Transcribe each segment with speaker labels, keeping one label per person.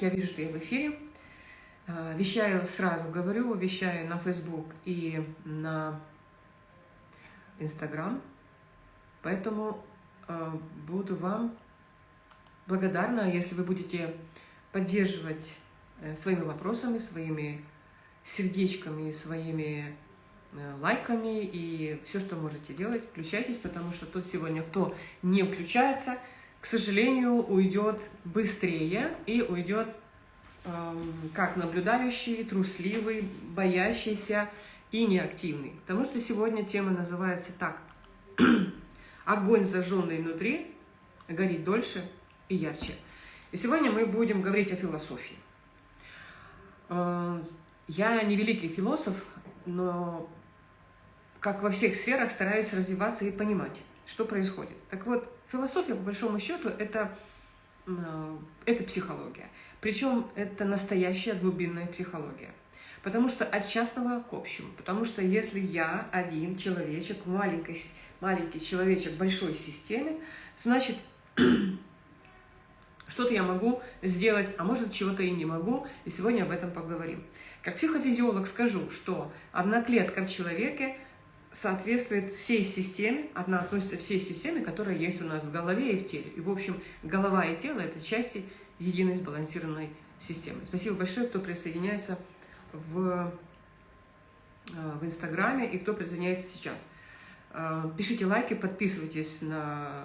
Speaker 1: Я вижу, что я в эфире. А, вещаю сразу, говорю, вещаю на Facebook и на Instagram. Поэтому а, буду вам благодарна, если вы будете поддерживать э, своими вопросами, своими сердечками, своими э, лайками и все, что можете делать, включайтесь, потому что тут сегодня кто не включается – к сожалению, уйдет быстрее и уйдет эм, как наблюдающий, трусливый, боящийся и неактивный. Потому что сегодня тема называется так. Огонь, зажженный внутри, горит дольше и ярче. И сегодня мы будем говорить о философии. Э, я не великий философ, но как во всех сферах стараюсь развиваться и понимать, что происходит. Так вот, Философия, по большому счету, это, э, это психология. Причем это настоящая глубинная психология. Потому что от частного к общему. Потому что если я один человечек, маленький, маленький человечек большой системе, значит, что-то я могу сделать, а может, чего-то и не могу. И сегодня об этом поговорим. Как психофизиолог скажу, что одна клетка в человеке соответствует всей системе, она относится всей системе, которая есть у нас в голове и в теле. И, в общем, голова и тело – это части единой сбалансированной системы. Спасибо большое, кто присоединяется в, э, в Инстаграме и кто присоединяется сейчас. Э, пишите лайки, подписывайтесь на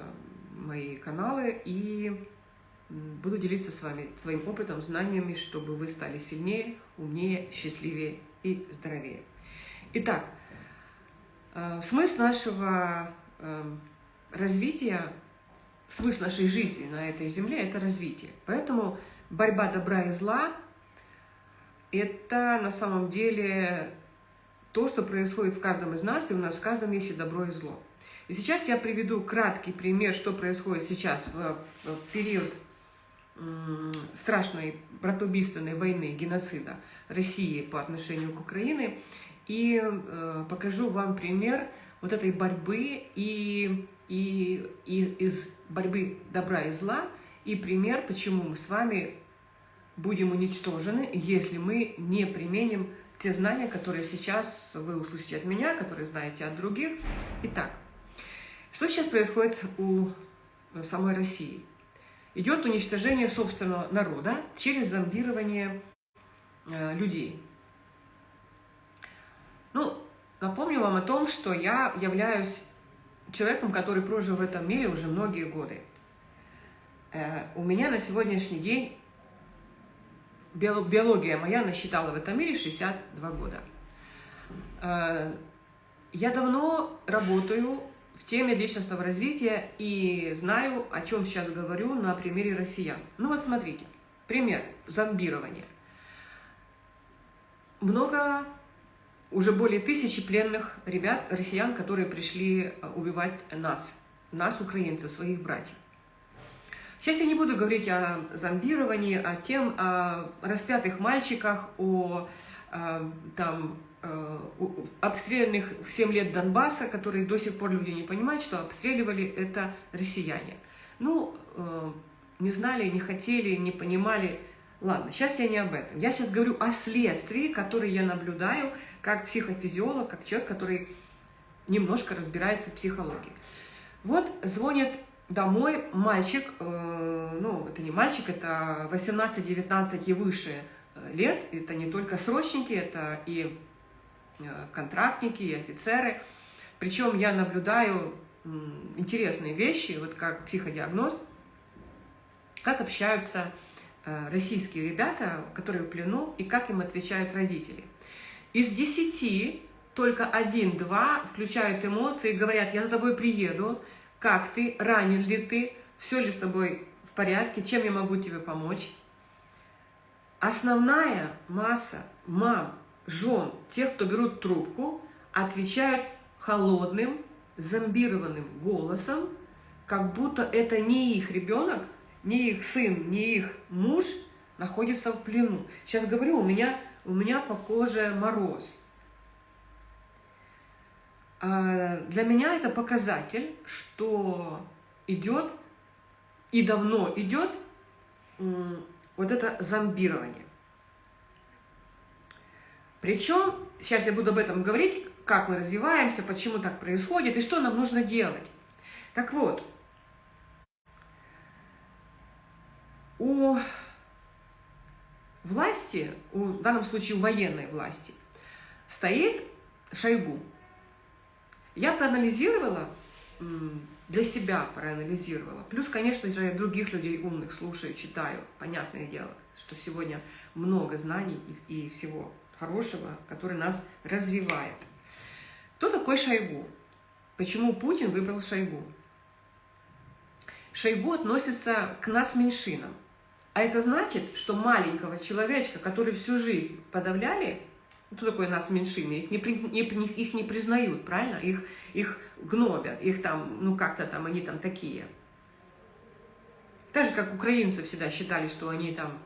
Speaker 1: мои каналы и буду делиться с вами своим опытом, знаниями, чтобы вы стали сильнее, умнее, счастливее и здоровее. Итак, смысл нашего эм, развития, смысл нашей жизни на этой земле – это развитие. Поэтому борьба добра и зла – это на самом деле то, что происходит в каждом из нас, и у нас в каждом есть и добро, и зло. И сейчас я приведу краткий пример, что происходит сейчас в период страшной братоубийственной войны, геноцида России по отношению к Украине – и э, покажу вам пример вот этой борьбы и, и, и из борьбы добра и зла, и пример, почему мы с вами будем уничтожены, если мы не применим те знания, которые сейчас вы услышите от меня, которые знаете от других. Итак, что сейчас происходит у самой России? Идет уничтожение собственного народа через зомбирование э, людей. Ну, напомню вам о том, что я являюсь человеком, который прожил в этом мире уже многие годы. Э, у меня на сегодняшний день биология моя насчитала в этом мире 62 года. Э, я давно работаю в теме личностного развития и знаю, о чем сейчас говорю на примере россиян. Ну вот смотрите, пример зомбирования. Много уже более тысячи пленных ребят, россиян, которые пришли э, убивать нас, нас, украинцев, своих братьев. Сейчас я не буду говорить о зомбировании, о тем, о распятых мальчиках, о, о там, э, обстрелянных в 7 лет Донбасса, которые до сих пор люди не понимают, что обстреливали это россияне. Ну, э, не знали, не хотели, не понимали, Ладно, сейчас я не об этом. Я сейчас говорю о следствии, которые я наблюдаю как психофизиолог, как человек, который немножко разбирается в психологии. Вот звонит домой мальчик, э, ну, это не мальчик, это 18-19 и выше э, лет, это не только срочники, это и э, контрактники, и офицеры. Причем я наблюдаю интересные вещи, вот как психодиагност, как общаются Э, российские ребята, которые в плену, и как им отвечают родители. Из десяти только один-два включают эмоции, говорят, я с тобой приеду, как ты, ранен ли ты, все ли с тобой в порядке, чем я могу тебе помочь. Основная масса мам, жен, тех, кто берут трубку, отвечают холодным, зомбированным голосом, как будто это не их ребенок, ни их сын, ни их муж находится в плену. Сейчас говорю, у меня, у меня по коже мороз. А для меня это показатель, что идет и давно идет вот это зомбирование. Причем, сейчас я буду об этом говорить, как мы развиваемся, почему так происходит и что нам нужно делать. Так вот, у власти, в данном случае военной власти, стоит Шойгу. Я проанализировала, для себя проанализировала. Плюс, конечно же, других людей умных слушаю, читаю. Понятное дело, что сегодня много знаний и, и всего хорошего, который нас развивает. Кто такой Шойгу? Почему Путин выбрал Шойгу? Шойгу относится к нас меньшинам. А это значит, что маленького человечка, который всю жизнь подавляли, кто такое нас меньшины? Их не, не, их не признают, правильно? Их, их гнобят, их там, ну как-то там, они там такие. Так же, как украинцы всегда считали, что они там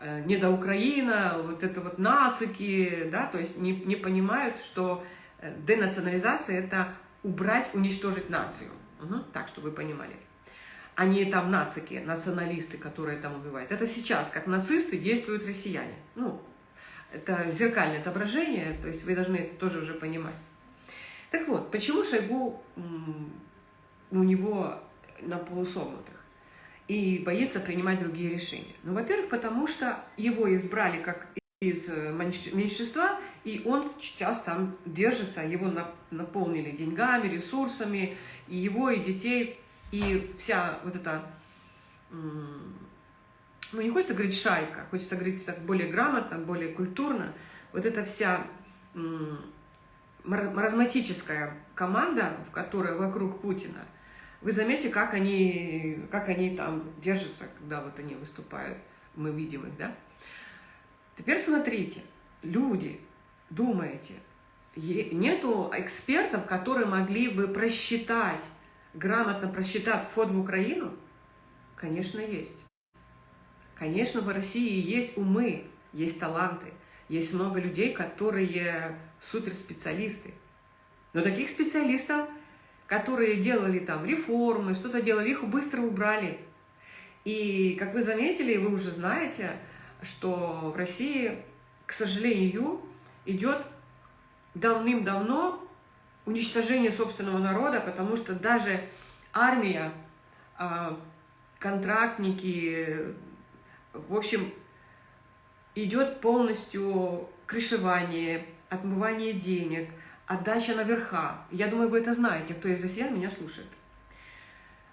Speaker 1: э, не до Украина, вот это вот нацики, да, то есть не, не понимают, что э, денационализация – это убрать, уничтожить нацию. Угу, так, чтобы вы понимали. Они там нацики, националисты, которые там убивают. Это сейчас, как нацисты, действуют россияне. Ну, это зеркальное отображение, то есть вы должны это тоже уже понимать. Так вот, почему Шойгу у него на полусогнутых и боится принимать другие решения? Ну, во-первых, потому что его избрали как из э, меньшинства, и он сейчас там держится, его наполнили деньгами, ресурсами, и его, и детей, и вся вот эта ну не хочется говорить шайка, хочется говорить так более грамотно, более культурно, вот эта вся маразматическая команда, в которой вокруг Путина, вы заметите, как они, как они там держатся, когда вот они выступают, мы видим их, да? Теперь смотрите, люди, думаете, нету экспертов, которые могли бы просчитать, грамотно просчитать вход в Украину? Конечно, есть. Конечно, в России есть умы, есть таланты, есть много людей, которые суперспециалисты. Но таких специалистов, которые делали там реформы, что-то делали, их быстро убрали. И, как вы заметили, вы уже знаете, что в России, к сожалению, идет давным-давно уничтожение собственного народа, потому что даже армия, а, контрактники, в общем, идет полностью крышевание, отмывание денег, отдача наверха. Я думаю, вы это знаете, кто из россиян меня слушает.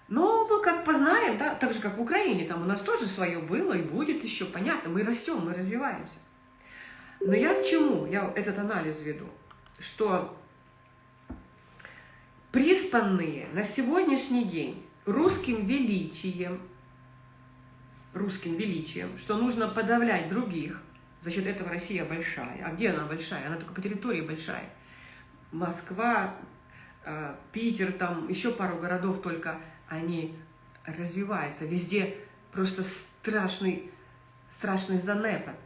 Speaker 1: Но мы как познаем, да, так же, как в Украине, там у нас тоже свое было и будет еще, понятно, мы растем, мы развиваемся. Но я к чему? Я этот анализ веду, что приспанные на сегодняшний день русским величием, русским величием, что нужно подавлять других, за счет этого Россия большая. А где она большая? Она только по территории большая. Москва, э, Питер, там еще пару городов только, они развиваются. Везде просто страшный, страшный занепад,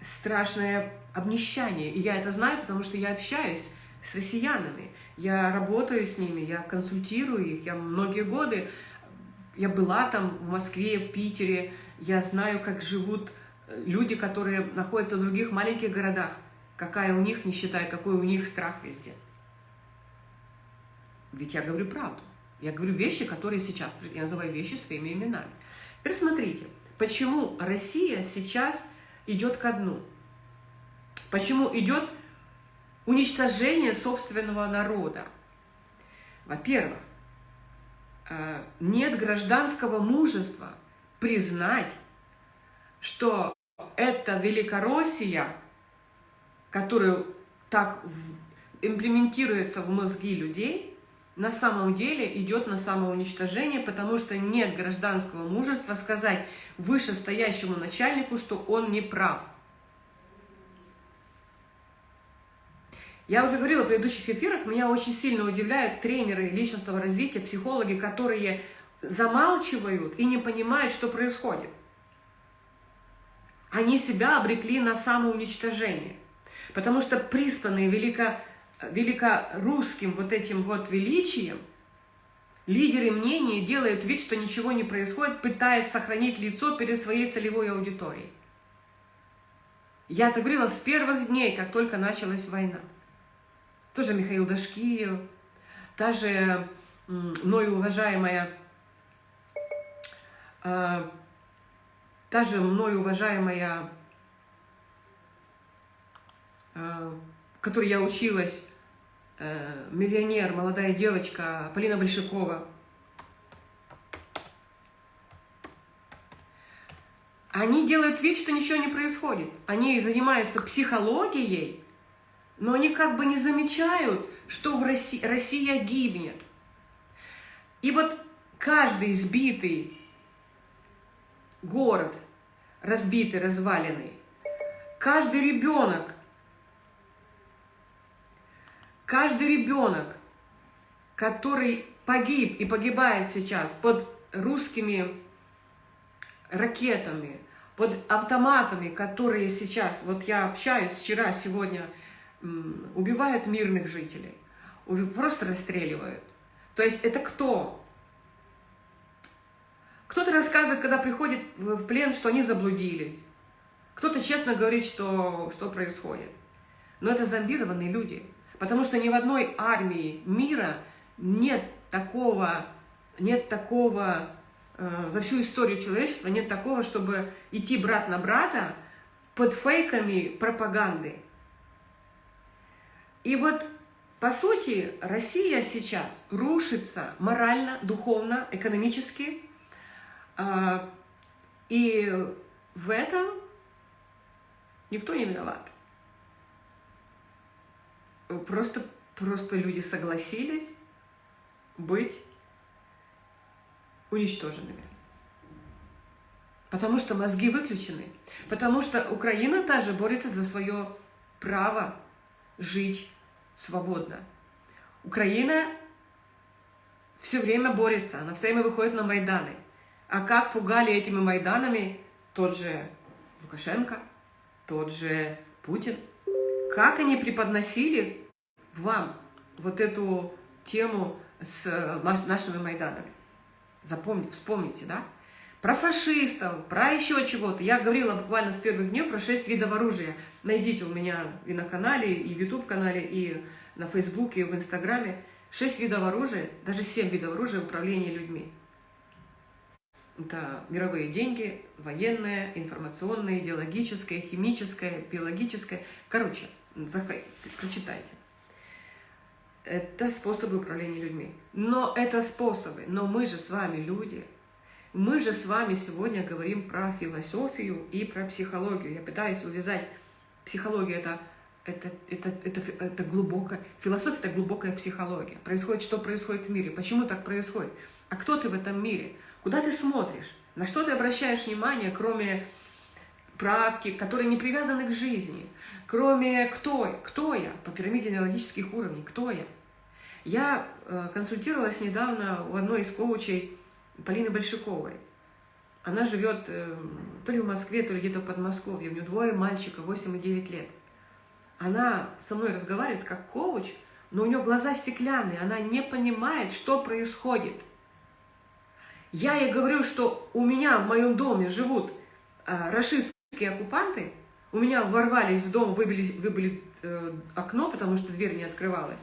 Speaker 1: страшное обнищание. И я это знаю, потому что я общаюсь с россиянами. Я работаю с ними, я консультирую их. Я многие годы я была там в Москве, в Питере, я знаю, как живут э, люди, которые находятся в других маленьких городах, какая у них нищета и какой у них страх везде. Ведь я говорю правду. Я говорю вещи, которые сейчас, я называю вещи своими именами. Теперь смотрите, почему Россия сейчас идет ко дну? Почему идет уничтожение собственного народа? Во-первых, Э, нет гражданского мужества признать, что эта Великороссия, которая так имплементируется в мозги людей, на самом деле идет на самоуничтожение, потому что нет гражданского мужества сказать вышестоящему начальнику, что он не прав. Я уже говорила в предыдущих эфирах, меня очень сильно удивляют тренеры личностного развития, психологи, которые замалчивают и не понимают, что происходит. Они себя обрекли на самоуничтожение. Потому что приспанные велико, великорусским вот этим вот величием, Лидеры мнений делают вид, что ничего не происходит, пытаясь сохранить лицо перед своей целевой аудиторией. Я это говорила с первых дней, как только началась война. Тоже Михаил Дашкиев, та же мною уважаемая, э, та же мною уважаемая, э, которой я училась, э, миллионер, молодая девочка Полина Большакова. Они делают вид, что ничего не происходит. Они занимаются психологией, но они как бы не замечают, что в России, Россия гибнет. И вот каждый избитый город, разбитый, разваленный, каждый ребенок, каждый ребенок, который погиб и погибает сейчас под русскими ракетами, под автоматами, которые сейчас, вот я общаюсь вчера, сегодня, убивают мирных жителей, просто расстреливают. То есть это кто? Кто-то рассказывает, когда приходит в плен, что они заблудились. Кто-то честно говорит, что, что происходит. Но это зомбированные люди. Потому что ни в одной армии мира нет такого, нет такого, э, за всю историю человечества нет такого, чтобы идти брат на брата под фейками пропаганды. И вот по сути, Россия сейчас рушится морально, духовно, экономически. А, и в этом никто не виноват. Просто, просто люди согласились быть уничтоженными. Потому что мозги выключены. Потому что Украина также борется за свое право жить свободно. Украина все время борется, она все время выходит на Майданы. А как пугали этими Майданами тот же Лукашенко, тот же Путин? Как они преподносили вам вот эту тему с нашими Майданами? Запомните, вспомните, да? Про фашистов, про еще чего-то. Я говорила буквально с первых дней про шесть видов оружия. Найдите у меня и на канале, и в YouTube-канале, и на Фейсбуке, и в Инстаграме. Шесть видов оружия, даже семь видов оружия управления людьми. Это мировые деньги, военное, информационное, идеологическое, химическое, биологическое. Короче, прочитайте. Это способы управления людьми. Но это способы. Но мы же с вами люди – мы же с вами сегодня говорим про философию и про психологию. Я пытаюсь увязать. Психологию это это, это, это, это глубокая, философия – это глубокая психология. Происходит, что происходит в мире, почему так происходит, а кто ты в этом мире, куда ты смотришь, на что ты обращаешь внимание, кроме практик, которые не привязаны к жизни, кроме кто, кто я? По пирамиде аналогических уровней, кто я. Я э, консультировалась недавно у одной из коучей Полины Большаковой. Она живет э, то ли в Москве, то ли где-то в Подмосковье. У нее двое мальчика, 8 и 9 лет. Она со мной разговаривает как коуч, но у нее глаза стеклянные, она не понимает, что происходит. Я ей говорю, что у меня в моем доме живут э, расистские оккупанты, у меня ворвались в дом, выбили, выбили э, окно, потому что дверь не открывалась.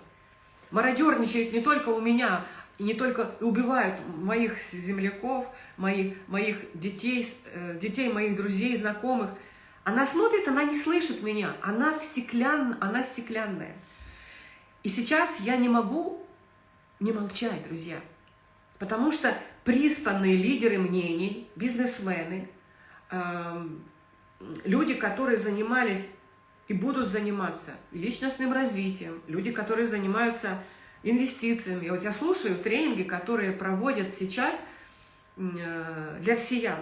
Speaker 1: Мародерничает не только у меня, и не только убивают моих земляков, моих, моих детей, э, детей моих друзей, знакомых. Она смотрит, она не слышит меня, она, стеклян, она стеклянная. И сейчас я не могу не молчать, друзья, потому что пристанные лидеры мнений, бизнесмены, э, люди, которые занимались и будут заниматься личностным развитием, люди, которые занимаются инвестициями. Вот я слушаю тренинги, которые проводят сейчас э, для россиян.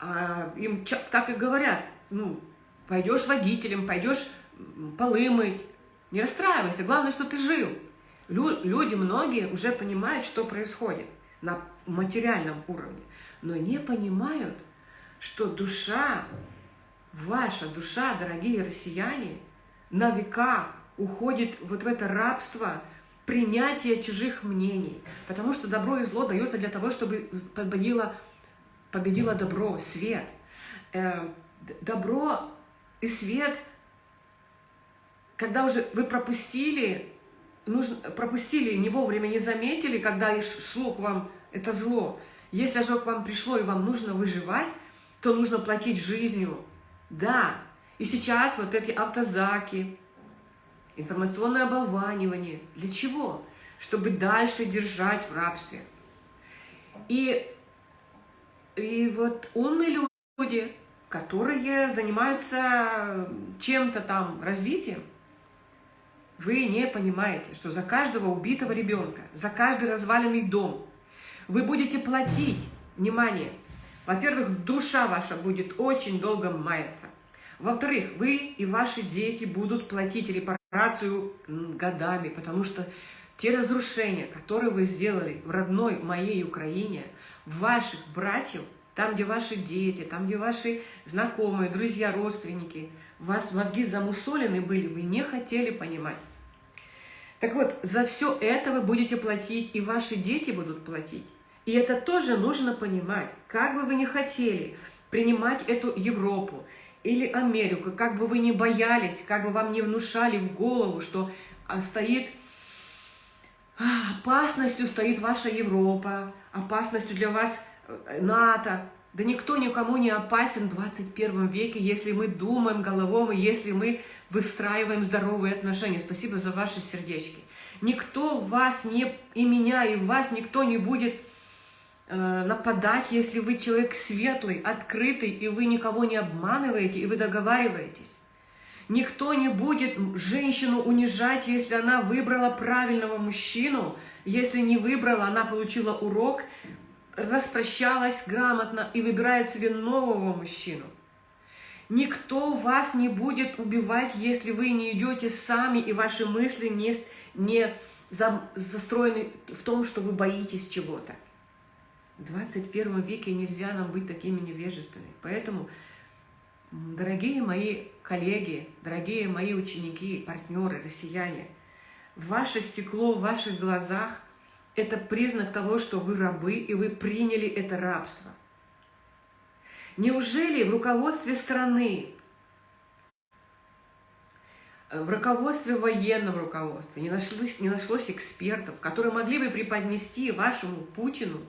Speaker 1: А им так и говорят, ну, пойдешь водителем, пойдешь полы не расстраивайся, главное, что ты жил. Люди, многие уже понимают, что происходит на материальном уровне, но не понимают, что душа, ваша душа, дорогие россияне, на века уходит вот в это рабство принятия чужих мнений. Потому что добро и зло дается для того, чтобы победило, победило добро, свет. Э, добро и свет, когда уже вы пропустили, нужно, пропустили, не вовремя не заметили, когда шло к вам это зло. Если же к вам пришло и вам нужно выживать, то нужно платить жизнью. Да, и сейчас вот эти автозаки, информационное оболванивание. Для чего? Чтобы дальше держать в рабстве. И, и вот умные люди, которые занимаются чем-то там развитием, вы не понимаете, что за каждого убитого ребенка, за каждый разваленный дом вы будете платить, внимание, во-первых, душа ваша будет очень долго маяться. Во-вторых, вы и ваши дети будут платить репарацию годами, потому что те разрушения, которые вы сделали в родной моей Украине, ваших братьев, там, где ваши дети, там, где ваши знакомые, друзья, родственники, у вас мозги замусолены были, вы не хотели понимать. Так вот, за все это вы будете платить, и ваши дети будут платить. И это тоже нужно понимать. Как бы вы ни хотели принимать эту Европу или Америку, как бы вы ни боялись, как бы вам не внушали в голову, что а, стоит а, опасностью стоит ваша Европа, опасностью для вас э, НАТО. Да никто никому не опасен в 21 веке, если мы думаем головом и если мы выстраиваем здоровые отношения. Спасибо за ваши сердечки. Никто вас не, и меня, и вас никто не будет нападать, если вы человек светлый, открытый, и вы никого не обманываете, и вы договариваетесь. Никто не будет женщину унижать, если она выбрала правильного мужчину. Если не выбрала, она получила урок, распрощалась грамотно и выбирает себе нового мужчину. Никто вас не будет убивать, если вы не идете сами, и ваши мысли не, не застроены в том, что вы боитесь чего-то. В 21 веке нельзя нам быть такими невежественными. Поэтому, дорогие мои коллеги, дорогие мои ученики, партнеры, россияне, ваше стекло в ваших глазах – это признак того, что вы рабы, и вы приняли это рабство. Неужели в руководстве страны, в руководстве военном руководстве не нашлось, не нашлось экспертов, которые могли бы преподнести вашему Путину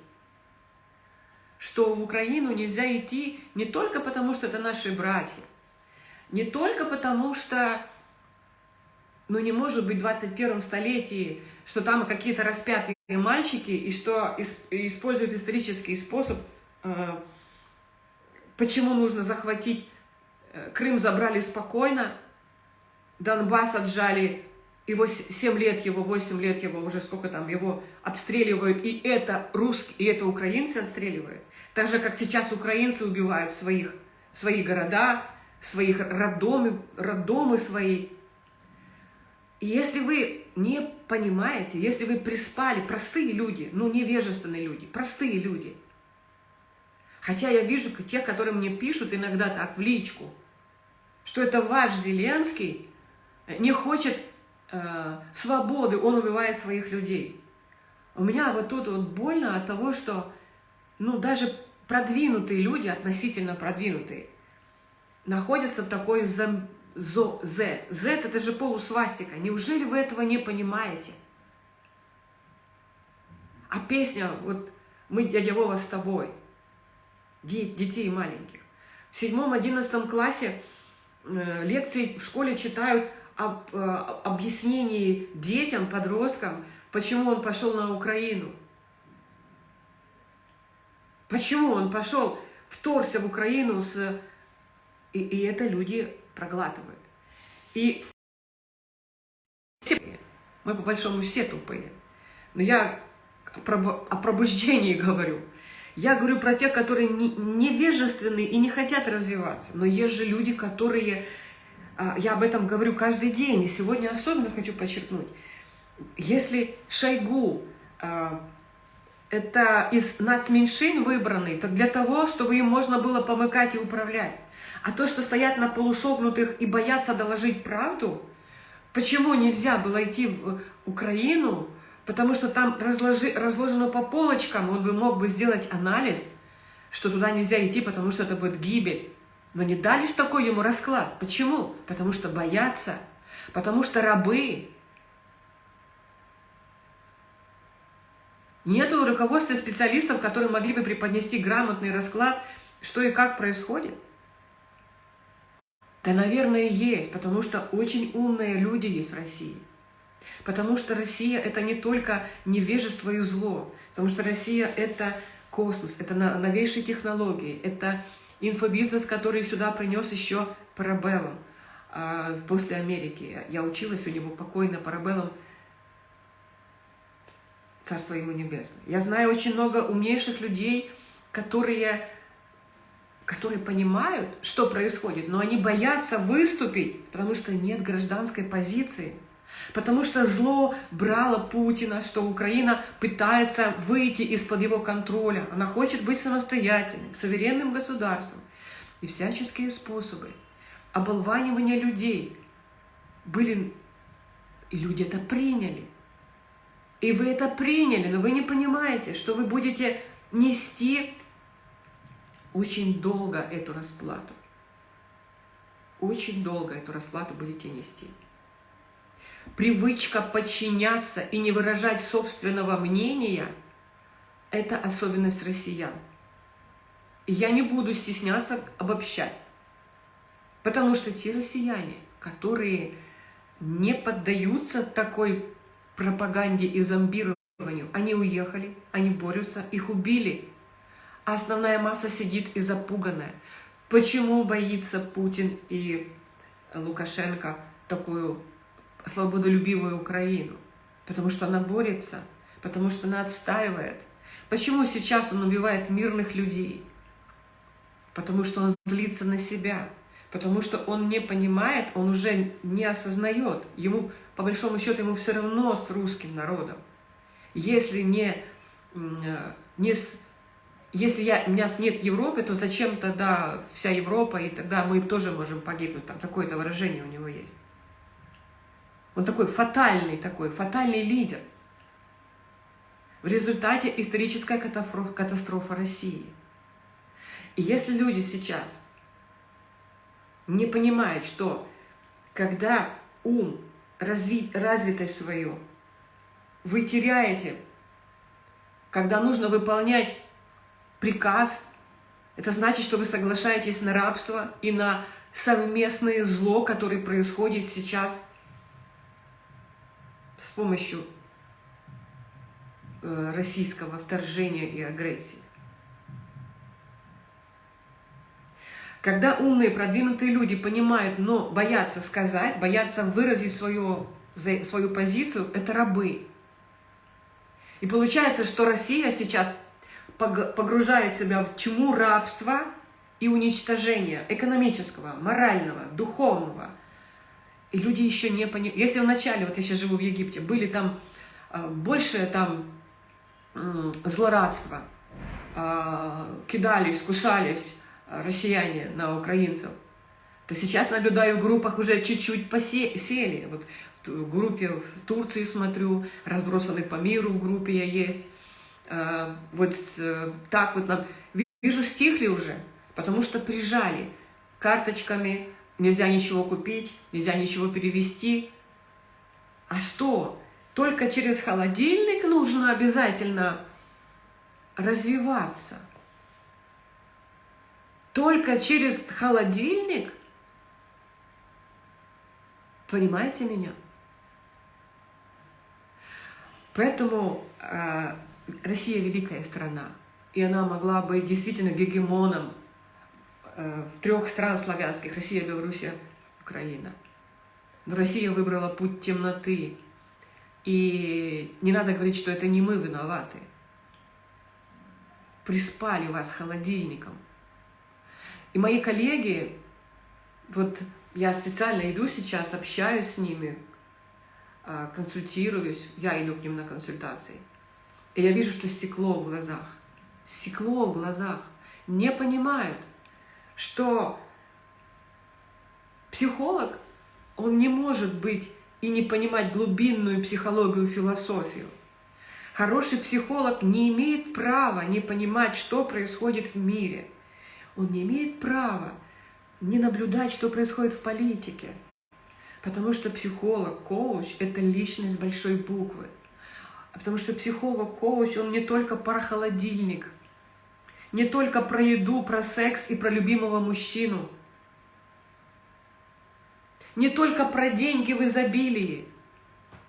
Speaker 1: что в Украину нельзя идти не только потому, что это наши братья, не только потому, что ну, не может быть в 21 столетии, что там какие-то распятые мальчики, и что используют исторический способ, э, почему нужно захватить э, Крым забрали спокойно, Донбасс отжали, его 7 лет его, 8 лет его, уже сколько там, его обстреливают, и это русские, и это украинцы отстреливают. Так же, как сейчас украинцы убивают своих, свои города, своих роддомы, роддомы свои. И если вы не понимаете, если вы приспали, простые люди, ну невежественные люди, простые люди, хотя я вижу тех, которые мне пишут иногда так в личку, что это ваш Зеленский не хочет э, свободы, он убивает своих людей. У меня вот тут вот больно от того, что ну, даже продвинутые люди, относительно продвинутые, находятся в такой зо, зо, Z. Z – это же полусвастика. Неужели вы этого не понимаете? А песня, вот «Мы, дядя Вова, с тобой», детей маленьких. В седьмом-одиннадцатом классе э, лекции в школе читают об э, объяснении детям, подросткам, почему он пошел на Украину. Почему он пошел, вторгся в Украину с... И, и это люди проглатывают. И мы по большому все тупые. Но я о пробуждении говорю. Я говорю про тех, которые невежественны и не хотят развиваться. Но есть же люди, которые... А, я об этом говорю каждый день. И сегодня особенно хочу подчеркнуть. Если Шойгу а, это из нацменьшин выбранный, то для того, чтобы им можно было помыкать и управлять. А то, что стоят на полусогнутых и боятся доложить правду, Почему нельзя было идти в Украину? Потому что там разложи, разложено по полочкам, он бы мог бы сделать анализ, что туда нельзя идти, потому что это будет гибель. Но не дали ж такой ему расклад. Почему? Потому что боятся, потому что рабы. Нету руководства специалистов, которые могли бы преподнести грамотный расклад, что и как происходит. Да, наверное, есть, потому что очень умные люди есть в России. Потому что Россия – это не только невежество и зло, потому что Россия – это космос, это новейшие технологии, это инфобизнес, который сюда принес еще Парабеллум а, после Америки. Я училась у него покойно Парабеллум, Царство ему небесное. Я знаю очень много умнейших людей, которые, которые понимают, что происходит, но они боятся выступить, потому что нет гражданской позиции. Потому что зло брало Путина, что Украина пытается выйти из-под его контроля. Она хочет быть самостоятельным, суверенным государством. И всяческие способы оболванивания людей были, и люди это приняли. И вы это приняли, но вы не понимаете, что вы будете нести очень долго эту расплату. Очень долго эту расплату будете нести. Привычка подчиняться и не выражать собственного мнения – это особенность россиян. Я не буду стесняться обобщать, потому что те россияне, которые не поддаются такой пропаганде и зомбированию, они уехали, они борются, их убили. А основная масса сидит и запуганная. Почему боится Путин и Лукашенко такую свободолюбивую Украину, потому что она борется, потому что она отстаивает. Почему сейчас он убивает мирных людей? Потому что он злится на себя, потому что он не понимает, он уже не осознает. Ему, по большому счету, ему все равно с русским народом. Если не, не с, если я, у меня нет Европы, то зачем тогда вся Европа, и тогда мы тоже можем погибнуть. Там такое-то выражение у него есть. Он такой фатальный такой, фатальный лидер. В результате историческая катастрофа, катастрофа России. И если люди сейчас не понимают, что когда ум, развить, развитость свою, вы теряете, когда нужно выполнять приказ, это значит, что вы соглашаетесь на рабство и на совместное зло, которое происходит сейчас – с помощью э, российского вторжения и агрессии. Когда умные, продвинутые люди понимают, но боятся сказать, боятся выразить свою, свою позицию, это рабы. И получается, что Россия сейчас погружает себя в тьму рабства и уничтожения экономического, морального, духовного – и люди еще не понимают. Если вначале, вот я сейчас живу в Египте, были там э, больше там злорадства, э, кидались, кусались э, россияне на украинцев, то сейчас наблюдаю в группах уже чуть-чуть посели. Вот в группе в Турции смотрю, разбросаны по миру в группе я есть. Вот так вот нам... Вижу, стихли уже, потому что прижали карточками, нельзя ничего купить, нельзя ничего перевести. А что? Только через холодильник нужно обязательно развиваться. Только через холодильник? Понимаете меня? Поэтому э, Россия великая страна, и она могла быть действительно гегемоном в трех стран славянских, Россия, Белоруссия, Украина. Но Россия выбрала путь темноты. И не надо говорить, что это не мы виноваты. Приспали вас холодильником. И мои коллеги, вот я специально иду сейчас, общаюсь с ними, а, консультируюсь, я иду к ним на консультации. И я вижу, что стекло в глазах. Стекло в глазах. Не понимают что психолог, он не может быть и не понимать глубинную психологию, философию. Хороший психолог не имеет права не понимать, что происходит в мире. Он не имеет права не наблюдать, что происходит в политике. Потому что психолог, коуч – это личность большой буквы. Потому что психолог, коуч, он не только про холодильник, не только про еду, про секс и про любимого мужчину. Не только про деньги в изобилии.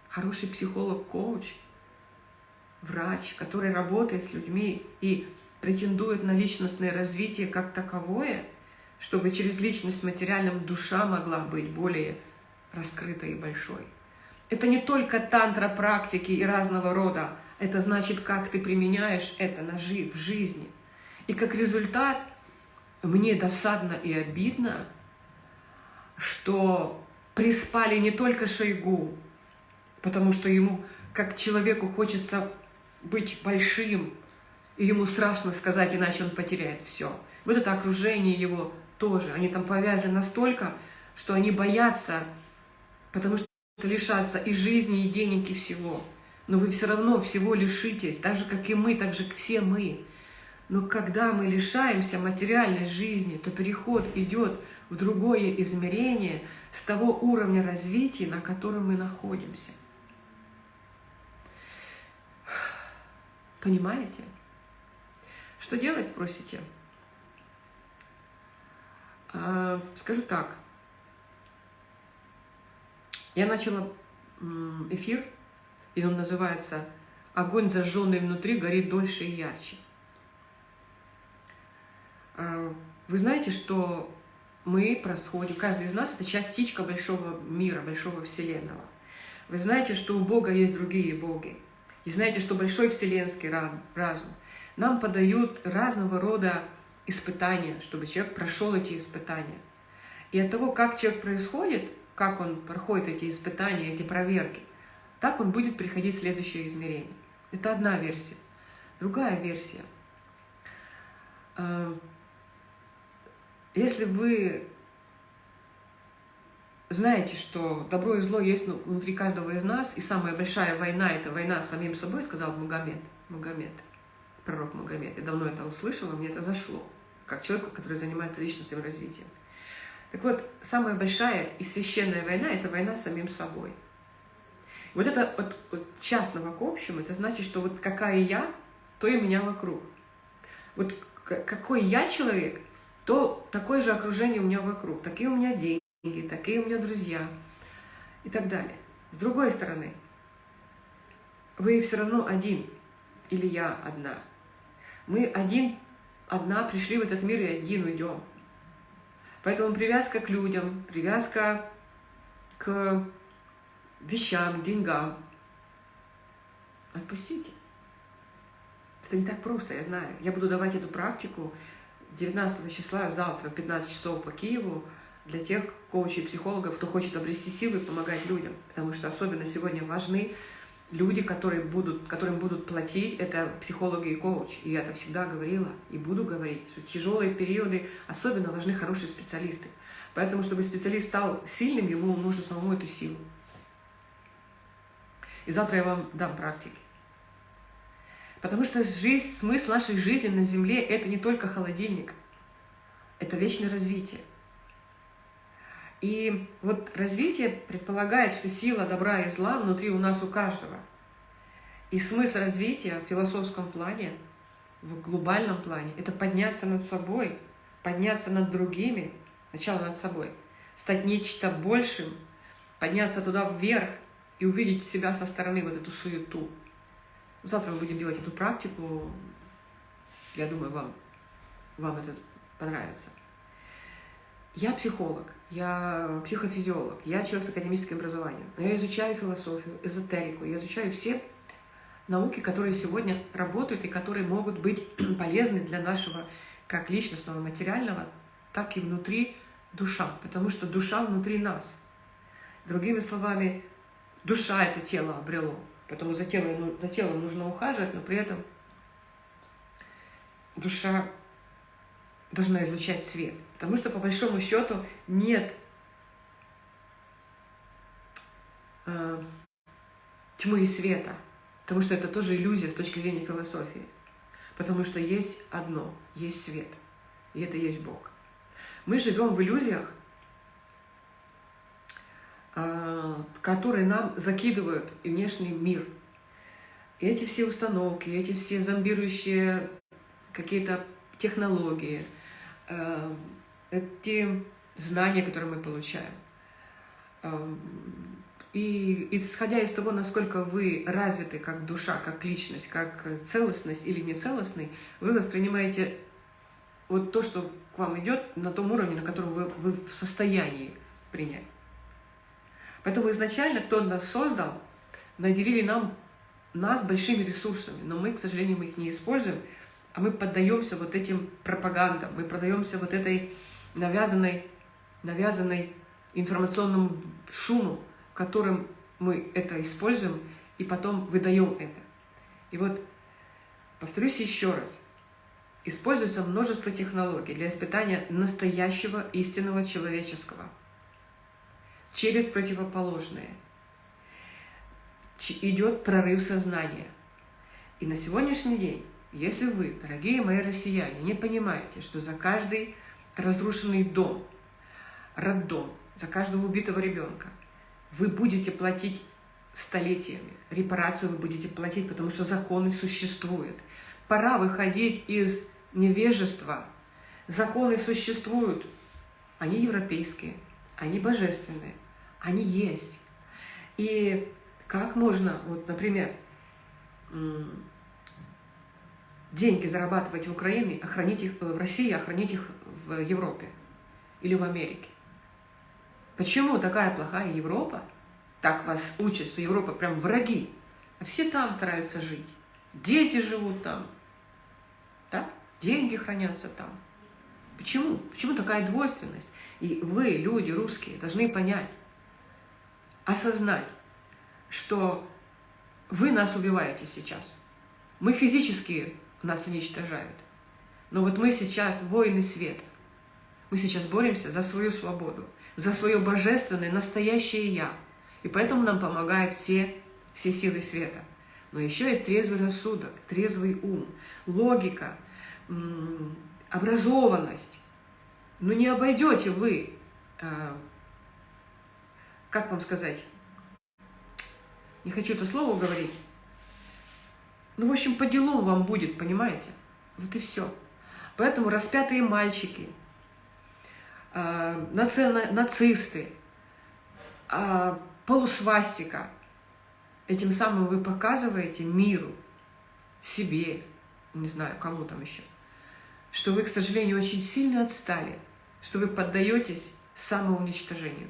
Speaker 1: Хороший психолог, коуч, врач, который работает с людьми и претендует на личностное развитие как таковое, чтобы через личность материальным душа могла быть более раскрытой и большой. Это не только тантра практики и разного рода, это значит, как ты применяешь это на жи в жизни. И как результат, мне досадно и обидно, что приспали не только Шойгу, потому что ему, как человеку, хочется быть большим, и ему страшно сказать, иначе он потеряет все. Вот это окружение его тоже. Они там повязаны настолько, что они боятся, потому что лишаться и жизни, и денег, и всего. Но вы все равно всего лишитесь, так же, как и мы, так же, как все мы. Но когда мы лишаемся материальной жизни, то переход идет в другое измерение с того уровня развития, на котором мы находимся. Понимаете? Что делать, спросите? А, скажу так. Я начала эфир, и он называется «Огонь, зажженный внутри, горит дольше и ярче». А, вы знаете, что мы происходим, каждый из нас – это частичка большого мира, большого Вселенного. Вы знаете, что у Бога есть другие боги. И знаете, что большой вселенский разум нам подают разного рода испытания, чтобы человек прошел эти испытания. И от того, как человек происходит – как он проходит эти испытания, эти проверки, так он будет приходить в следующее измерение. Это одна версия. Другая версия. Если вы знаете, что добро и зло есть внутри каждого из нас, и самая большая война – это война с самим собой, сказал Магомед, Магомед, пророк Магомед. Я давно это услышала, мне это зашло, как человеку, который занимается личностным развитием. Так вот, самая большая и священная война – это война с самим собой. Вот это от, от частного к общему, это значит, что вот какая я, то и меня вокруг. Вот какой я человек, то такое же окружение у меня вокруг. Такие у меня деньги, такие у меня друзья и так далее. С другой стороны, вы все равно один, или я одна. Мы один, одна пришли в этот мир и один уйдем. Поэтому привязка к людям, привязка к вещам, к деньгам. Отпустите. Это не так просто, я знаю. Я буду давать эту практику 19 числа, завтра, 15 часов по Киеву, для тех коучей психологов, кто хочет обрести силы и помогать людям. Потому что особенно сегодня важны люди, которые будут, которым будут платить, это психологи и коуч. И я это всегда говорила и буду говорить, что тяжелые периоды особенно важны хорошие специалисты. Поэтому, чтобы специалист стал сильным, ему нужно самому эту силу. И завтра я вам дам практики. Потому что жизнь, смысл нашей жизни на Земле – это не только холодильник, это вечное развитие. И вот развитие предполагает, что сила добра и зла внутри у нас у каждого. И смысл развития в философском плане, в глобальном плане, это подняться над собой, подняться над другими, сначала над собой, стать нечто большим, подняться туда вверх и увидеть себя со стороны, вот эту суету. Завтра мы будем делать эту практику. Я думаю, вам, вам это понравится. Я психолог, я психофизиолог, я человек с академическим образованием. Я изучаю философию, эзотерику, я изучаю все науки, которые сегодня работают и которые могут быть полезны для нашего как личностного, материального, так и внутри душа, потому что душа внутри нас. Другими словами, душа это тело обрело, поэтому за телом, за телом нужно ухаживать, но при этом душа должна излучать свет. Потому что, по большому счету, нет э, тьмы и света, потому что это тоже иллюзия с точки зрения философии. Потому что есть одно, есть свет, и это есть Бог. Мы живем в иллюзиях, которые нам закидывают внешний мир. И эти все установки, эти все зомбирующие какие-то технологии, э, эти знания, которые мы получаем. Эм, и исходя из того, насколько вы развиты как душа, как личность, как целостность или нецелостный, вы воспринимаете вот то, что к вам идет, на том уровне, на котором вы, вы в состоянии принять. Поэтому изначально кто нас создал, наделили нам, нас большими ресурсами, но мы, к сожалению, мы их не используем, а мы поддаемся вот этим пропагандам, мы продаемся вот этой навязанной, навязанной информационному шуму, которым мы это используем, и потом выдаем это. И вот, повторюсь еще раз, используется множество технологий для испытания настоящего истинного человеческого через противоположное. Идет прорыв сознания. И на сегодняшний день, если вы, дорогие мои россияне, не понимаете, что за каждый разрушенный дом, роддом, за каждого убитого ребенка – вы будете платить столетиями. Репарацию вы будете платить, потому что законы существуют. Пора выходить из невежества. Законы существуют. Они европейские, они божественные, они есть. И как можно, вот, например, деньги зарабатывать в Украине, охранить их в России, охранить их в Европе или в Америке? Почему такая плохая Европа? Так вас учат, что Европа прям враги. А все там стараются жить. Дети живут там. Да? Деньги хранятся там. Почему? Почему такая двойственность? И вы, люди русские, должны понять, осознать, что вы нас убиваете сейчас. Мы физически нас уничтожают. Но вот мы сейчас воины света. Мы сейчас боремся за свою свободу за свое божественное, настоящее «Я». И поэтому нам помогают все, все силы света. Но еще есть трезвый рассудок, трезвый ум, логика, образованность. Ну не обойдете вы, а, как вам сказать, не хочу это слово говорить, ну, в общем, по делу вам будет, понимаете? Вот и все. Поэтому распятые мальчики – Э, нацисты, э, полусвастика. Этим самым вы показываете миру, себе, не знаю, кому там еще, что вы, к сожалению, очень сильно отстали, что вы поддаетесь самоуничтожению.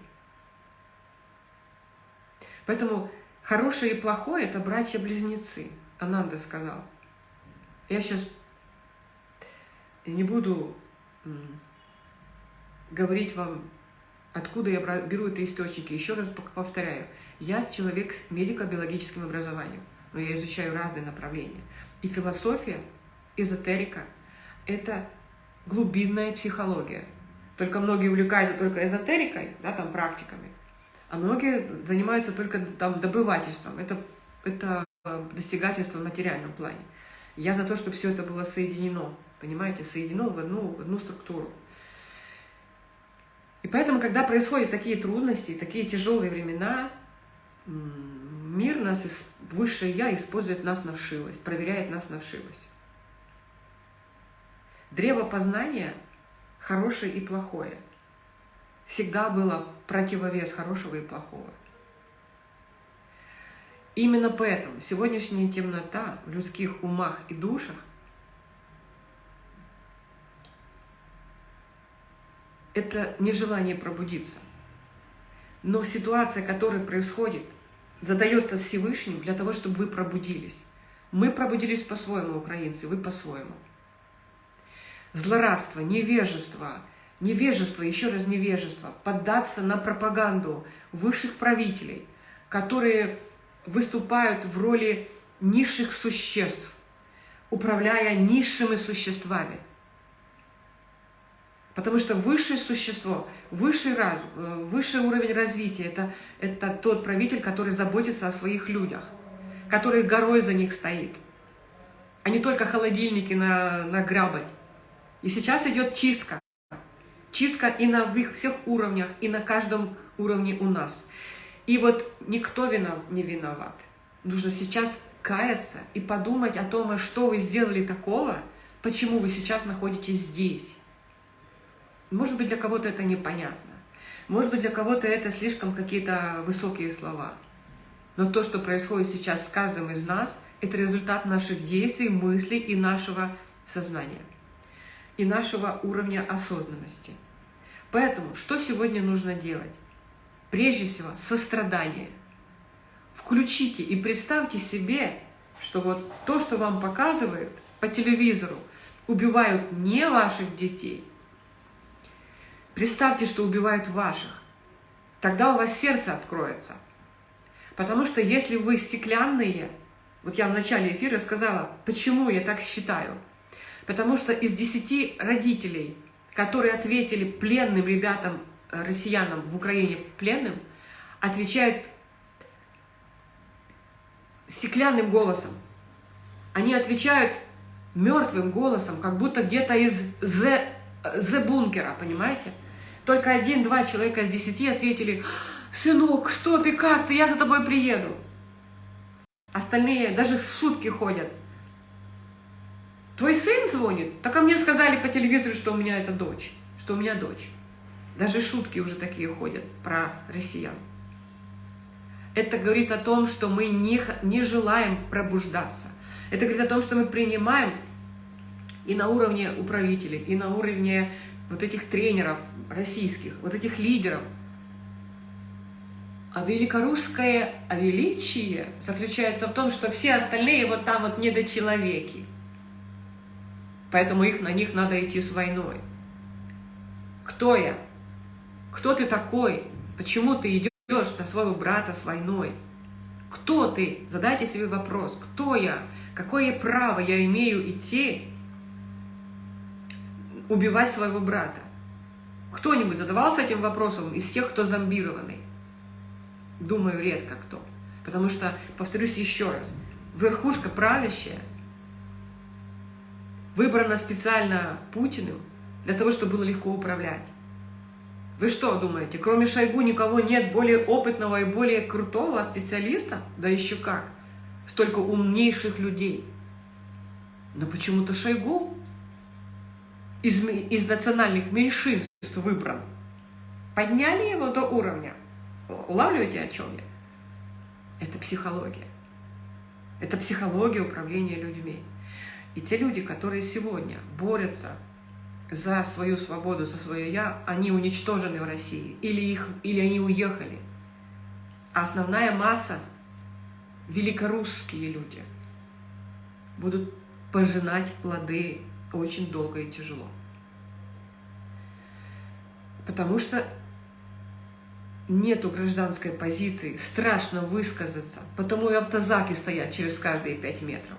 Speaker 1: Поэтому хорошее и плохое – это братья-близнецы, Ананда сказал. Я сейчас не буду говорить вам, откуда я беру эти источники. Еще раз повторяю, я человек с медико-биологическим образованием, но я изучаю разные направления. И философия, эзотерика – это глубинная психология. Только многие увлекаются только эзотерикой, да, там, практиками, а многие занимаются только там добывательством. Это, это достигательство в материальном плане. Я за то, чтобы все это было соединено, понимаете, соединено в одну, в одну структуру. И поэтому, когда происходят такие трудности, такие тяжелые времена, мир нас, высшее Я использует нас на вшивость, проверяет нас на вшивость. Древо познания – хорошее и плохое. Всегда было противовес хорошего и плохого. Именно поэтому сегодняшняя темнота в людских умах и душах это нежелание пробудиться. Но ситуация, которая происходит, задается Всевышним для того, чтобы вы пробудились. Мы пробудились по-своему, украинцы, вы по-своему. Злорадство, невежество, невежество, еще раз невежество, поддаться на пропаганду высших правителей, которые выступают в роли низших существ, управляя низшими существами – Потому что высшее существо, высший разум, э, высший уровень развития это, – это тот правитель, который заботится о своих людях, который горой за них стоит, а не только холодильники на, награбать. И сейчас идет чистка. Чистка и на всех уровнях, и на каждом уровне у нас. И вот никто вина, не виноват. Нужно сейчас каяться и подумать о том, а что вы сделали такого, почему вы сейчас находитесь здесь. Может быть, для кого-то это непонятно. Может быть, для кого-то это слишком какие-то высокие слова. Но то, что происходит сейчас с каждым из нас, это результат наших действий, мыслей и нашего сознания. И нашего уровня осознанности. Поэтому, что сегодня нужно делать? Прежде всего, сострадание. Включите и представьте себе, что вот то, что вам показывают по телевизору, убивают не ваших детей, Представьте, что убивают ваших. Тогда у вас сердце откроется. Потому что если вы стеклянные, вот я в начале эфира сказала, почему я так считаю. Потому что из десяти родителей, которые ответили пленным ребятам, э, россиянам в Украине пленным, отвечают стеклянным голосом. Они отвечают мертвым голосом, как будто где-то из Z-бункера, понимаете? Только один-два человека из десяти ответили, «Сынок, что ты, как ты, я за тобой приеду». Остальные даже в шутки ходят. Твой сын звонит? Так а мне сказали по телевизору, что у меня это дочь, что у меня дочь. Даже шутки уже такие ходят про россиян. Это говорит о том, что мы не, не желаем пробуждаться. Это говорит о том, что мы принимаем и на уровне управителей, и на уровне вот этих тренеров российских, вот этих лидеров. А великорусское величие заключается в том, что все остальные вот там вот недочеловеки. Поэтому их, на них надо идти с войной. Кто я? Кто ты такой? Почему ты идешь на своего брата с войной? Кто ты? Задайте себе вопрос. Кто я? Какое право я имею идти убивать своего брата? Кто-нибудь задавался этим вопросом из тех, кто зомбированный? Думаю, редко кто. Потому что, повторюсь еще раз, верхушка правящая выбрана специально Путиным для того, чтобы было легко управлять. Вы что думаете, кроме Шойгу никого нет более опытного и более крутого специалиста? Да еще как! Столько умнейших людей. Но почему-то Шойгу из, из национальных меньшинств выбран. Подняли его до уровня. Улавливаете, о чем я? Это психология. Это психология управления людьми. И те люди, которые сегодня борются за свою свободу, за свое «я», они уничтожены в России. Или, их, или они уехали. А основная масса – великорусские люди – будут пожинать плоды очень долго и тяжело. Потому что нету гражданской позиции, страшно высказаться, потому и автозаки стоят через каждые пять метров.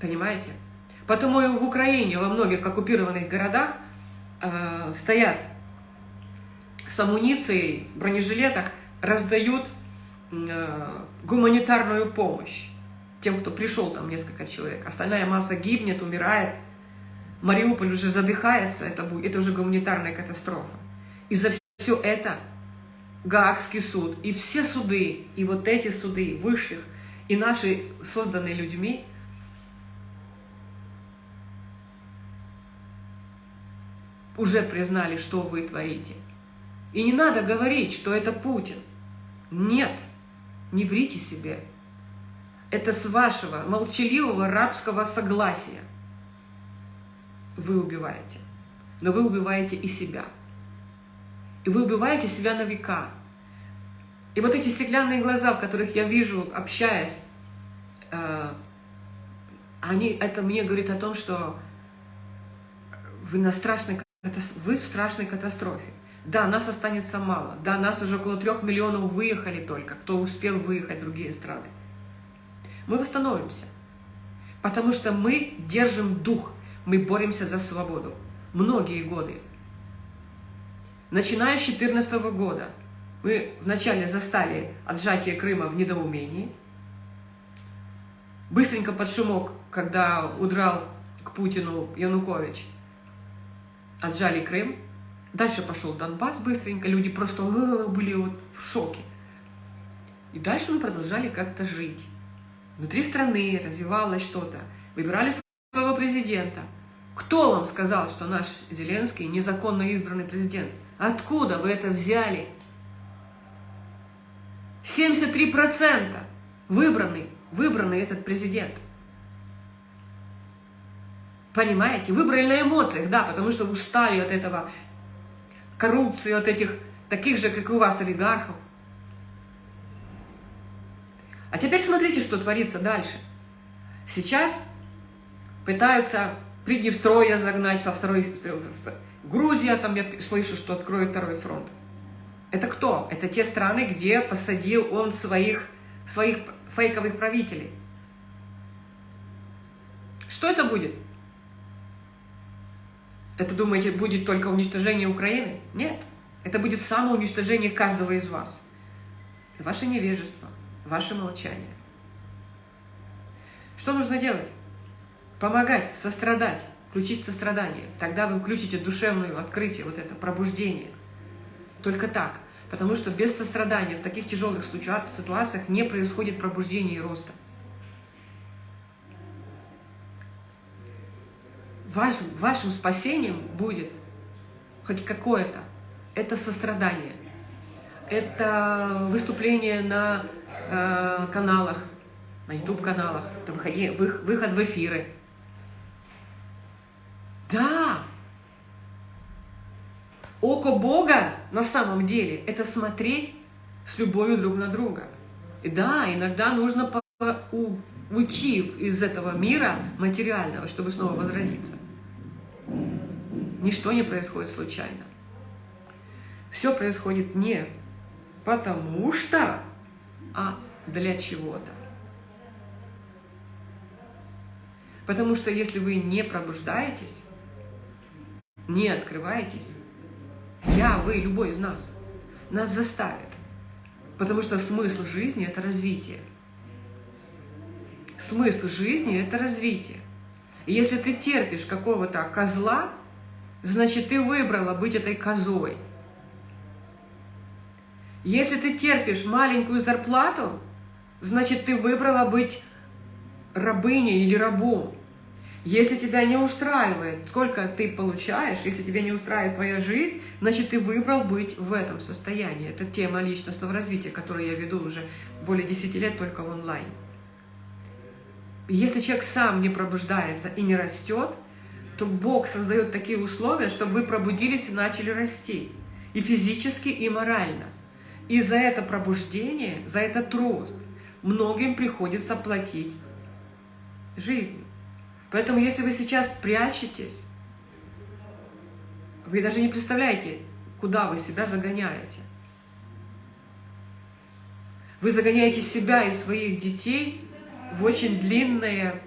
Speaker 1: Понимаете? Потому в Украине, во многих оккупированных городах э, стоят с амуницией, в бронежилетах, раздают э, гуманитарную помощь тем, кто пришел, там несколько человек. Остальная масса гибнет, умирает. Мариуполь уже задыхается, это, будет, это уже гуманитарная катастрофа. И за все это Гаагский суд, и все суды, и вот эти суды высших, и наши, созданные людьми, уже признали, что вы творите. И не надо говорить, что это Путин. Нет, не врите себе. Это с вашего молчаливого рабского согласия вы убиваете. Но вы убиваете и себя. И вы убиваете себя на века. И вот эти стеклянные глаза, в которых я вижу, общаясь, э, они, это мне говорит о том, что вы, на страшной, вы в страшной катастрофе. Да, нас останется мало. Да, нас уже около трех миллионов выехали только, кто успел выехать в другие страны мы восстановимся. Потому что мы держим дух, мы боремся за свободу. Многие годы. Начиная с 2014 года мы вначале застали отжатие Крыма в недоумении. Быстренько под шумок, когда удрал к Путину Янукович, отжали Крым. Дальше пошел Донбасс быстренько, люди просто были вот в шоке. И дальше мы продолжали как-то жить. Внутри страны развивалось что-то. Выбирали своего президента. Кто вам сказал, что наш Зеленский незаконно избранный президент? Откуда вы это взяли? 73% выбранный, выбранный этот президент. Понимаете? Выбрали на эмоциях, да, потому что устали от этого коррупции, от этих таких же, как и у вас, олигархов. А теперь смотрите, что творится дальше. Сейчас пытаются Приднестровье загнать во второй... Грузия, там я слышу, что откроет второй фронт. Это кто? Это те страны, где посадил он своих, своих фейковых правителей. Что это будет? Это, думаете, будет только уничтожение Украины? Нет. Это будет самоуничтожение каждого из вас. Ваше невежество, ваше молчание. Что нужно делать? Помогать, сострадать, включить сострадание. Тогда вы включите душевное открытие, вот это пробуждение. Только так. Потому что без сострадания в таких тяжелых ситуациях не происходит пробуждения и роста. Вашим, вашим спасением будет хоть какое-то. Это сострадание. Это выступление на э, каналах, на YouTube-каналах. Это выходи, выход в эфиры. Да, Око Бога на самом деле – это смотреть с любовью друг на друга. И да, иногда нужно уйти из этого мира материального, чтобы снова возродиться. Ничто не происходит случайно. Все происходит не потому что, а для чего-то. Потому что если вы не пробуждаетесь, не открываетесь, я, вы, любой из нас, нас заставит. Потому что смысл жизни – это развитие. Смысл жизни – это развитие. И если ты терпишь какого-то козла, значит, ты выбрала быть этой козой. Если ты терпишь маленькую зарплату, значит, ты выбрала быть рабыней или рабом. Если тебя не устраивает, сколько ты получаешь, если тебя не устраивает твоя жизнь, значит, ты выбрал быть в этом состоянии. Это тема личностного развития, которую я веду уже более 10 лет только в онлайн. Если человек сам не пробуждается и не растет, то Бог создает такие условия, чтобы вы пробудились и начали расти. И физически, и морально. И за это пробуждение, за этот рост многим приходится платить жизнью. Поэтому, если вы сейчас прячетесь, вы даже не представляете, куда вы себя загоняете. Вы загоняете себя и своих детей в очень длинное,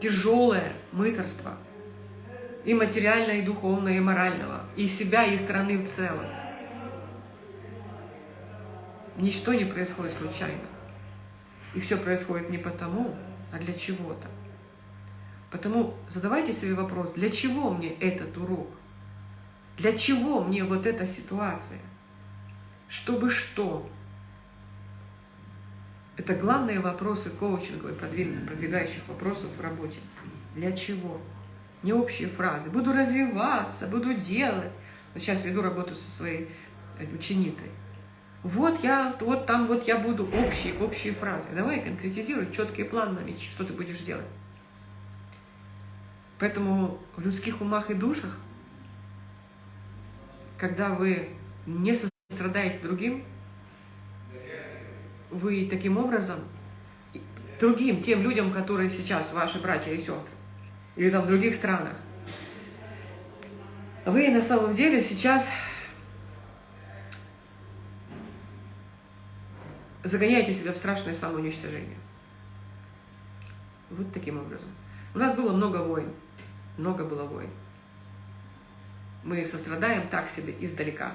Speaker 1: тяжелое мыторство. И материальное, и духовное, и морального. И себя, и страны в целом. Ничто не происходит случайно. И все происходит не потому, а для чего-то. Потому задавайте себе вопрос, для чего мне этот урок? Для чего мне вот эта ситуация? Чтобы что? Это главные вопросы коучинговые, продвигающих вопросов в работе. Для чего? Не общие фразы. Буду развиваться, буду делать. Вот сейчас веду работу со своей э, ученицей. Вот я, вот там вот я буду общие, общие фразы. Давай конкретизируй четкий план на наличие, что ты будешь делать. Поэтому в людских умах и душах, когда вы не сострадаете другим, вы таким образом другим, тем людям, которые сейчас ваши братья и сестры, или там в других странах, вы на самом деле сейчас загоняете себя в страшное самоуничтожение. Вот таким образом. У нас было много войн. много было войн. Мы сострадаем так себе издалека.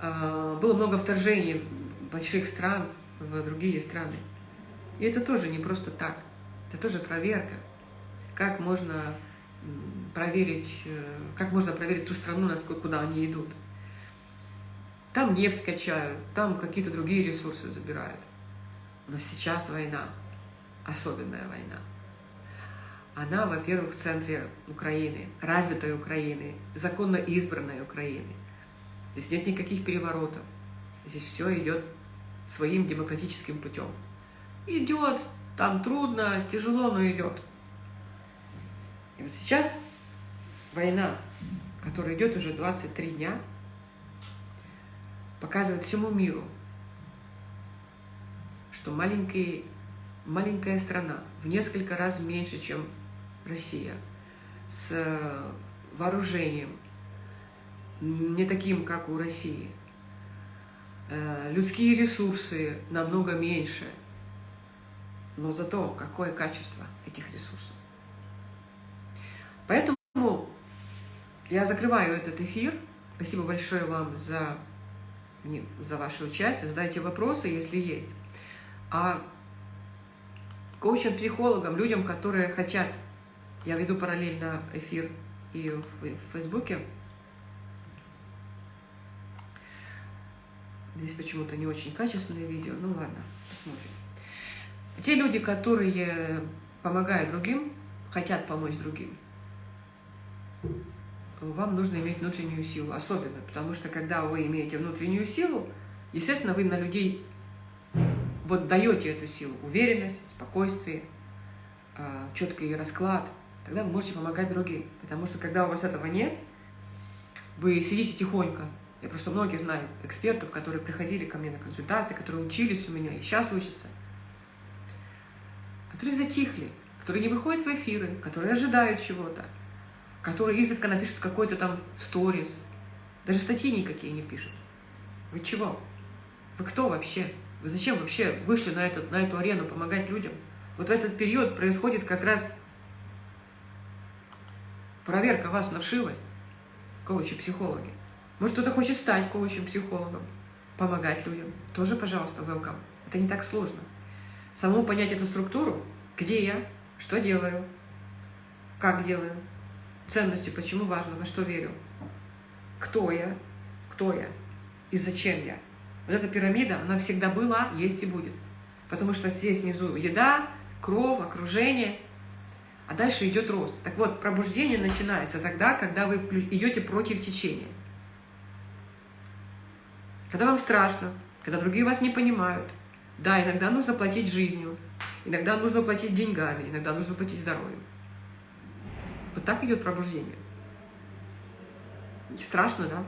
Speaker 1: А, было много вторжений больших стран в другие страны. И это тоже не просто так. Это тоже проверка. Как можно проверить, э, как можно проверить ту страну, насколько куда они идут. Там нефть качают, там какие-то другие ресурсы забирают. Но сейчас война, особенная война. Она, во-первых, в центре Украины, развитой Украины, законно избранной Украины. Здесь нет никаких переворотов. Здесь все идет своим демократическим путем. Идет, там трудно, тяжело, но идет. И вот сейчас война, которая идет уже 23 дня, показывает всему миру, что маленький, маленькая страна в несколько раз меньше, чем Россия, с вооружением, не таким, как у России, э, людские ресурсы намного меньше, но зато какое качество этих ресурсов. Поэтому я закрываю этот эфир. Спасибо большое вам за за ваше участие, задайте вопросы, если есть. А коучам, психологам, людям, которые хотят, я веду параллельно эфир и в Фейсбуке, Здесь почему-то не очень качественное видео. Ну ладно, посмотрим. Те люди, которые помогают другим, хотят помочь другим, вам нужно иметь внутреннюю силу, особенно, потому что когда вы имеете внутреннюю силу, естественно, вы на людей вот даете эту силу, уверенность, спокойствие, а, четкий расклад, тогда вы можете помогать другим. Потому что когда у вас этого нет, вы сидите тихонько. Я просто многие знаю экспертов, которые приходили ко мне на консультации, которые учились у меня и сейчас учатся, которые затихли, которые не выходят в эфиры, которые ожидают чего-то, которые изредка напишут какой-то там сторис, даже статьи никакие не пишут. Вы чего? Вы кто вообще? Вы зачем вообще вышли на, этот, на эту арену помогать людям? Вот в этот период происходит как раз проверка вас на вшивость, коучи-психологи. Может, кто-то хочет стать коучем-психологом, помогать людям. Тоже, пожалуйста, welcome. Это не так сложно. Самому понять эту структуру, где я, что делаю, как делаю, ценности, почему важно, во что верю, кто я, кто я и зачем я. Вот эта пирамида, она всегда была, есть и будет. Потому что здесь внизу еда, кровь, окружение, а дальше идет рост. Так вот, пробуждение начинается тогда, когда вы идете против течения. Когда вам страшно, когда другие вас не понимают. Да, иногда нужно платить жизнью, иногда нужно платить деньгами, иногда нужно платить здоровьем. Вот так идет пробуждение. Страшно, да?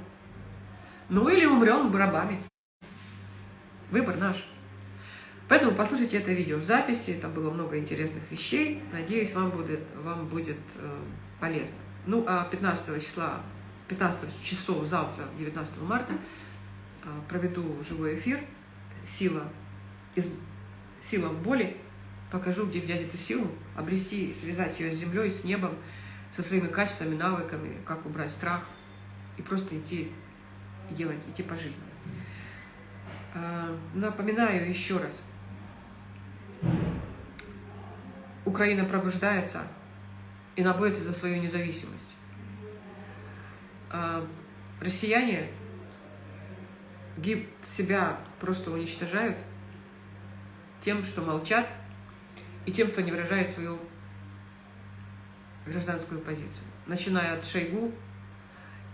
Speaker 1: Ну или умрем рабами. Выбор наш. Поэтому послушайте это видео в записи, там было много интересных вещей. Надеюсь, вам будет, вам будет э, полезно. Ну, а 15 числа, 15 часов завтра, 19 марта, проведу живой эфир «Сила, из, сила боли». Покажу, где взять эту силу, обрести, связать ее с землей, с небом, со своими качествами, навыками, как убрать страх и просто идти и делать, идти по жизни. А, напоминаю еще раз. Украина пробуждается и находится за свою независимость. А, россияне гиб себя просто уничтожают тем, что молчат, и тем, что не выражают свою гражданскую позицию. Начиная от Шойгу,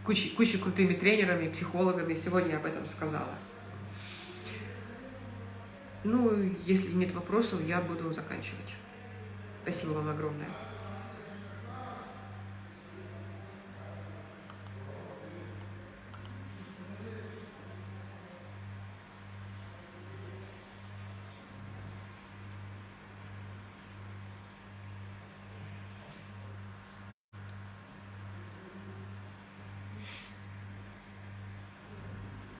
Speaker 1: кучи, кучи крутыми тренерами, психологами. Сегодня об этом сказала. Ну, если нет вопросов, я буду заканчивать. Спасибо вам огромное.